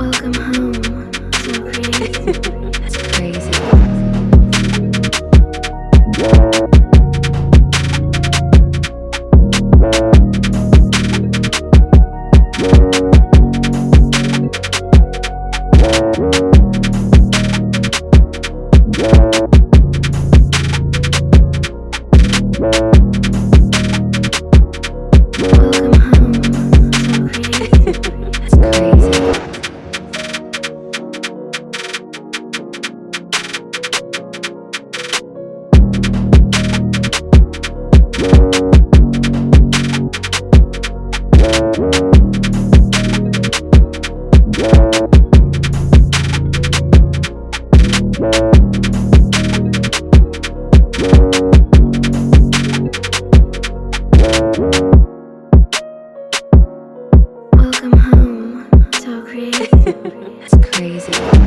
Welcome home. Welcome home. So crazy. it's crazy.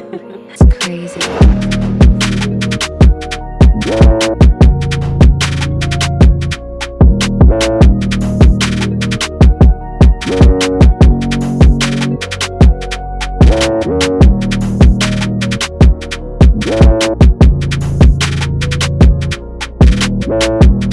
It's crazy. Welcome